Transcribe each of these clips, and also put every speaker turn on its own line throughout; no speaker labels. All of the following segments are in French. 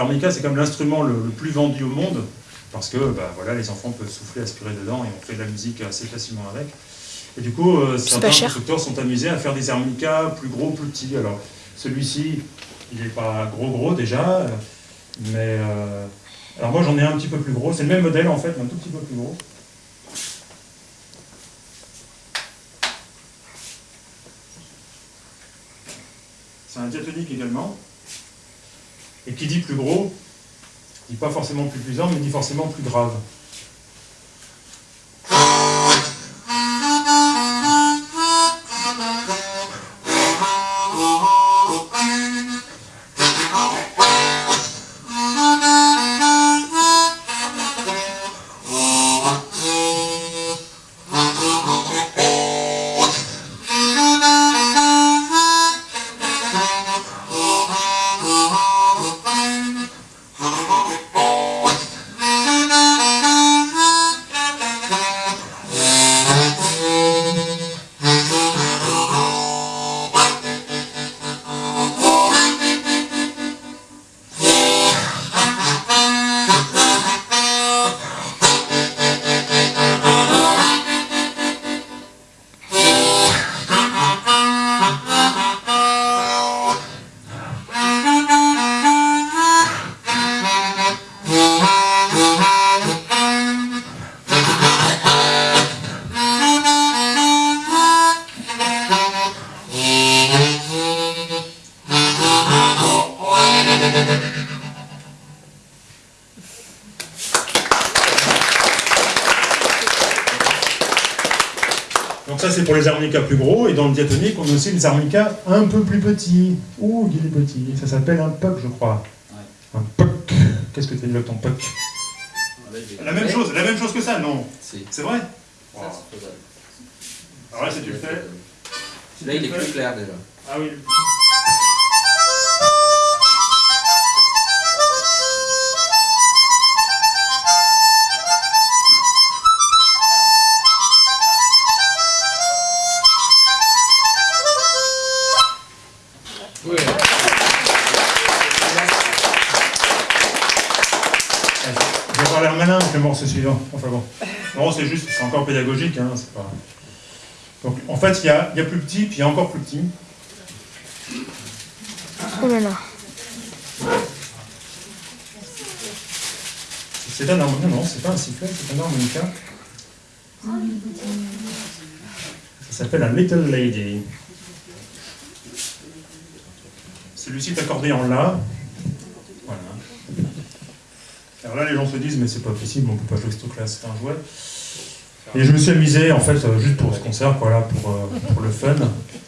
l'harmonica c'est comme l'instrument le, le, plus vendu au monde, parce que bah, voilà, les enfants peuvent souffler, aspirer dedans, et on fait de la musique assez facilement avec. Et du coup, euh, certains constructeurs sont amusés à faire des harmonicas plus gros, plus petits. Alors, celui-ci, il n'est pas gros gros déjà, mais... Euh, alors moi j'en ai un petit peu plus gros, c'est le même modèle en fait, mais un tout petit peu plus gros. C'est un diatonique également. Et qui dit plus gros, dit pas forcément plus puissant, mais dit forcément plus grave. Plus gros, et dans le diatonique, on a aussi des harmonicas un peu plus petits. Ouh, il est petit. Ça s'appelle un puck, je crois. Un puck. Qu'est-ce que tu avec ton puck La même chose, la même chose que ça, non C'est vrai wow. Alors là, c'est tu le fais.
Là, il est plus clair déjà.
Ah oui. Morceau suivant. Enfin bon. Non, c'est juste, c'est encore pédagogique. Hein, pas... Donc, en fait, il y a, y a, plus petit, puis il y a encore plus petit.
Oh là là.
C'est un harmonica, non, c'est pas un sifflet, c'est un harmonica. Ça s'appelle un Little Lady. Celui-ci est accordé en La. Alors là, les gens se disent, mais c'est pas possible, on peut pas jouer ce truc-là, c'est un jouet. Et je me suis amusé, en fait, euh, juste pour ce concert, euh, pour le fun.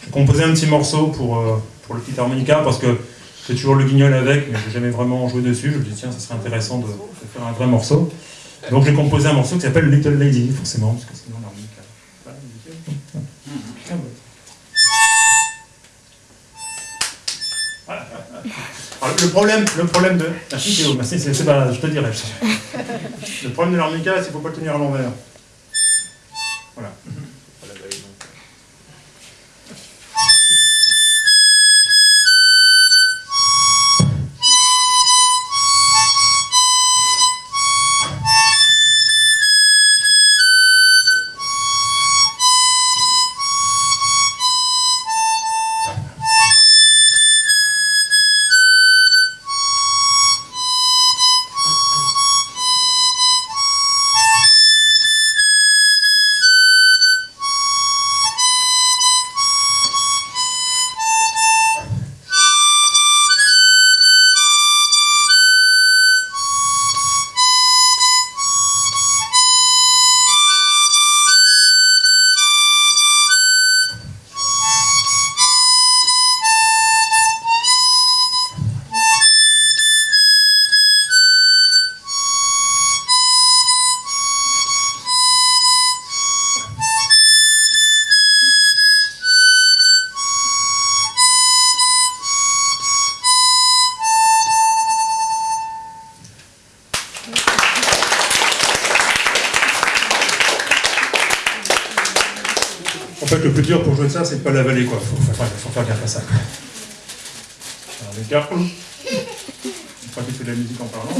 J'ai composé un petit morceau pour, euh, pour le petit harmonica, parce que c'est toujours le guignol avec, mais j'ai jamais vraiment joué dessus. Je me dis, tiens, ça serait intéressant de, faire un vrai morceau. Donc j'ai composé un morceau qui s'appelle Little Lady, forcément, parce que sinon l'harmonica... le problème, le problème de... Merci Théo, merci, c'est pas, je te dirai. Le problème de l'armica, c'est qu'il ne faut pas le tenir à l'envers. Voilà. Le plus dur pour jouer de ça, c'est de ne pas l'avaler, quoi. Faut, faut, faire gaffe à ça. Alors, les une fois qui fait de la musique en parlant.